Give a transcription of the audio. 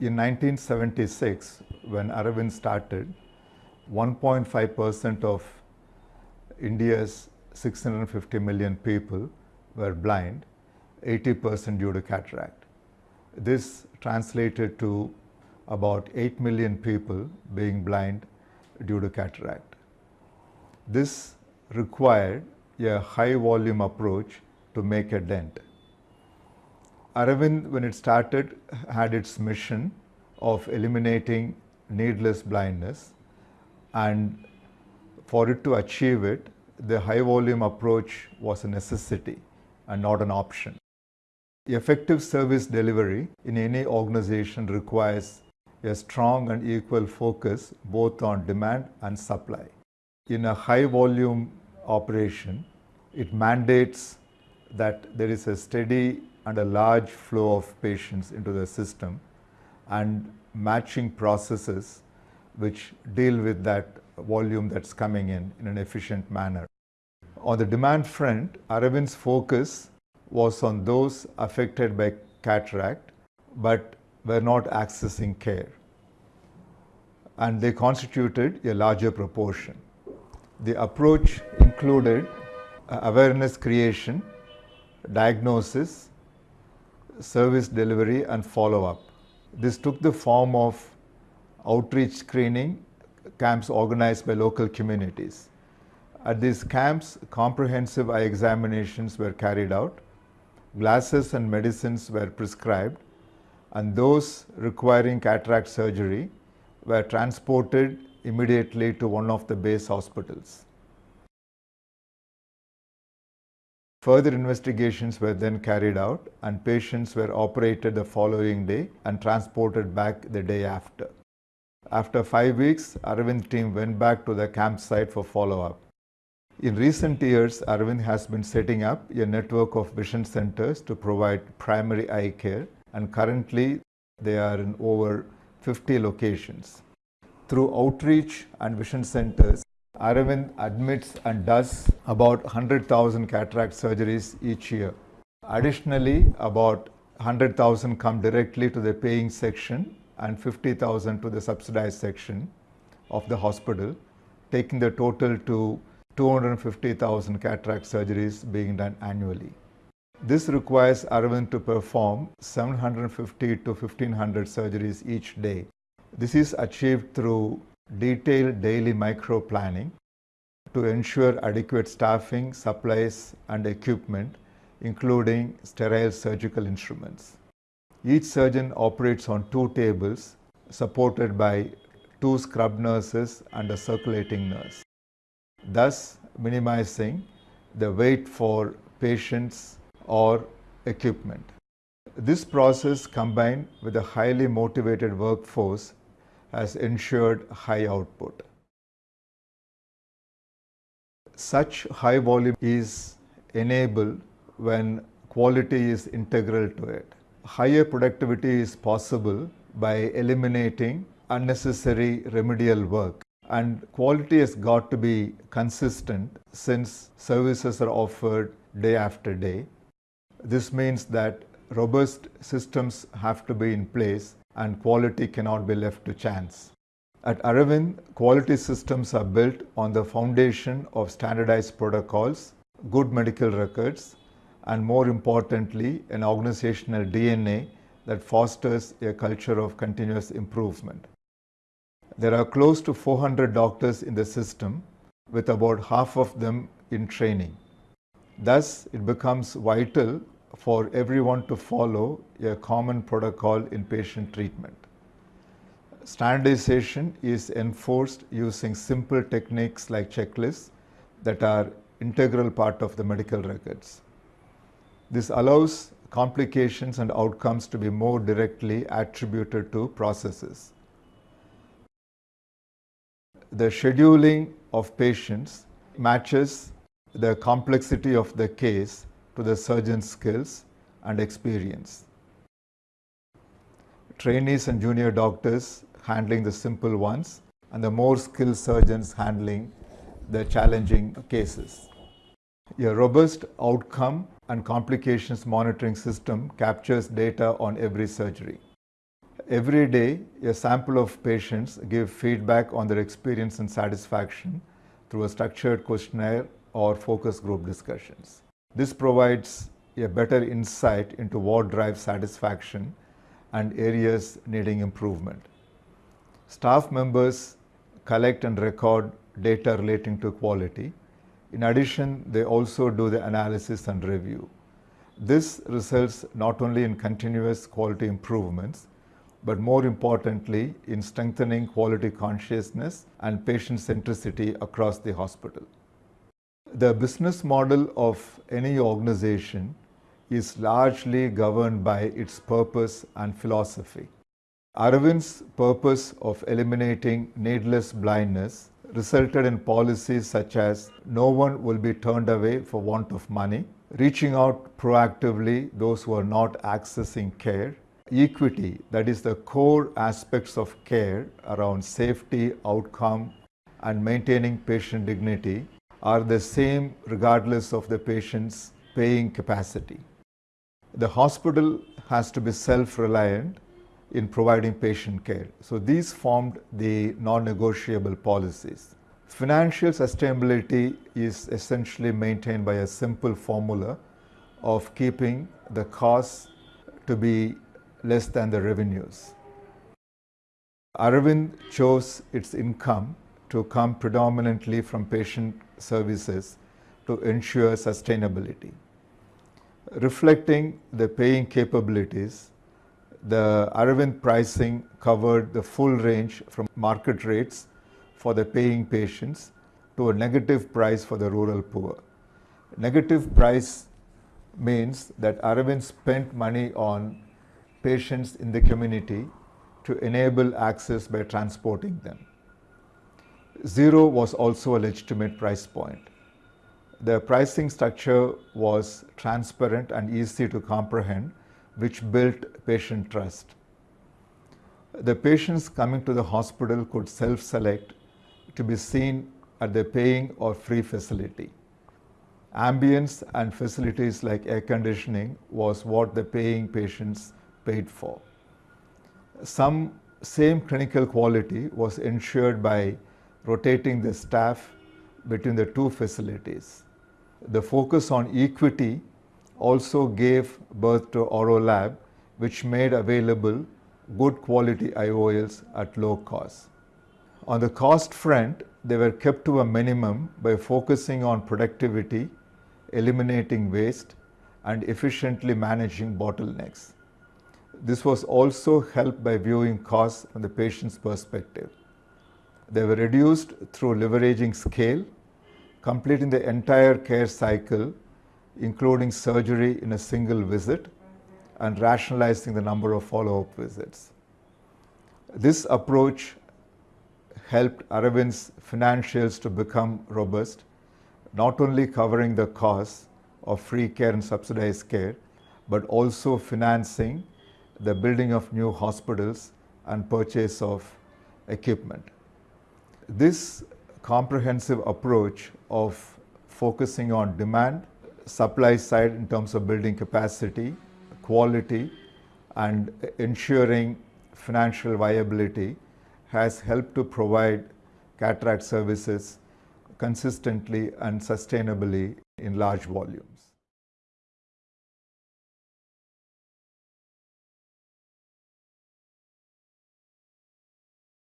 In 1976, when Aravind started, 1.5% of India's 650 million people were blind, 80% due to cataract. This translated to about 8 million people being blind due to cataract. This required a high volume approach to make a dent. Aravind, when it started, had its mission of eliminating needless blindness and for it to achieve it, the high volume approach was a necessity and not an option. Effective service delivery in any organization requires a strong and equal focus both on demand and supply. In a high volume operation, it mandates that there is a steady and a large flow of patients into the system and matching processes which deal with that volume that's coming in in an efficient manner. On the demand front, Aravind's focus was on those affected by cataract but were not accessing care and they constituted a larger proportion. The approach included uh, awareness creation, diagnosis, service delivery and follow-up. This took the form of outreach screening camps organized by local communities. At these camps, comprehensive eye examinations were carried out, glasses and medicines were prescribed, and those requiring cataract surgery were transported immediately to one of the base hospitals. Further investigations were then carried out and patients were operated the following day and transported back the day after. After five weeks, Aravind team went back to the campsite for follow-up. In recent years, Aravind has been setting up a network of vision centers to provide primary eye care and currently they are in over 50 locations. Through outreach and vision centers, Aravind admits and does about 100,000 cataract surgeries each year. Additionally, about 100,000 come directly to the paying section and 50,000 to the subsidized section of the hospital, taking the total to 250,000 cataract surgeries being done annually. This requires Aravind to perform 750 to 1500 surgeries each day. This is achieved through detailed daily micro planning to ensure adequate staffing, supplies and equipment including sterile surgical instruments. Each surgeon operates on two tables supported by two scrub nurses and a circulating nurse, thus minimizing the wait for patients or equipment. This process combined with a highly motivated workforce has ensured high output. Such high volume is enabled when quality is integral to it. Higher productivity is possible by eliminating unnecessary remedial work and quality has got to be consistent since services are offered day after day. This means that robust systems have to be in place and quality cannot be left to chance. At Aravind, quality systems are built on the foundation of standardized protocols, good medical records, and more importantly, an organizational DNA that fosters a culture of continuous improvement. There are close to 400 doctors in the system, with about half of them in training. Thus, it becomes vital for everyone to follow a common protocol in patient treatment. Standardization is enforced using simple techniques like checklists that are integral part of the medical records. This allows complications and outcomes to be more directly attributed to processes. The scheduling of patients matches the complexity of the case to the surgeon's skills and experience. Trainees and junior doctors handling the simple ones and the more skilled surgeons handling the challenging cases. A robust outcome and complications monitoring system captures data on every surgery. Every day, a sample of patients give feedback on their experience and satisfaction through a structured questionnaire or focus group discussions. This provides a better insight into what drives satisfaction and areas needing improvement. Staff members collect and record data relating to quality. In addition, they also do the analysis and review. This results not only in continuous quality improvements, but more importantly, in strengthening quality consciousness and patient centricity across the hospital. The business model of any organization is largely governed by its purpose and philosophy. Aravind's purpose of eliminating needless blindness resulted in policies such as no one will be turned away for want of money, reaching out proactively those who are not accessing care, equity, that is the core aspects of care around safety, outcome, and maintaining patient dignity are the same regardless of the patient's paying capacity. The hospital has to be self-reliant in providing patient care. So these formed the non-negotiable policies. Financial sustainability is essentially maintained by a simple formula of keeping the costs to be less than the revenues. Aravind chose its income to come predominantly from patient services to ensure sustainability. Reflecting the paying capabilities, the Aravind pricing covered the full range from market rates for the paying patients to a negative price for the rural poor. Negative price means that Aravind spent money on patients in the community to enable access by transporting them. Zero was also a legitimate price point. The pricing structure was transparent and easy to comprehend, which built patient trust. The patients coming to the hospital could self-select to be seen at the paying or free facility. Ambience and facilities like air conditioning was what the paying patients paid for. Some same clinical quality was ensured by rotating the staff between the two facilities. The focus on equity also gave birth to Aurolab, which made available good quality IOLs at low cost. On the cost front, they were kept to a minimum by focusing on productivity, eliminating waste, and efficiently managing bottlenecks. This was also helped by viewing costs from the patient's perspective. They were reduced through leveraging scale, completing the entire care cycle, including surgery in a single visit, and rationalizing the number of follow-up visits. This approach helped Aravind's financials to become robust, not only covering the costs of free care and subsidized care, but also financing the building of new hospitals and purchase of equipment. This comprehensive approach of focusing on demand, supply side in terms of building capacity, quality, and ensuring financial viability has helped to provide cataract services consistently and sustainably in large volumes.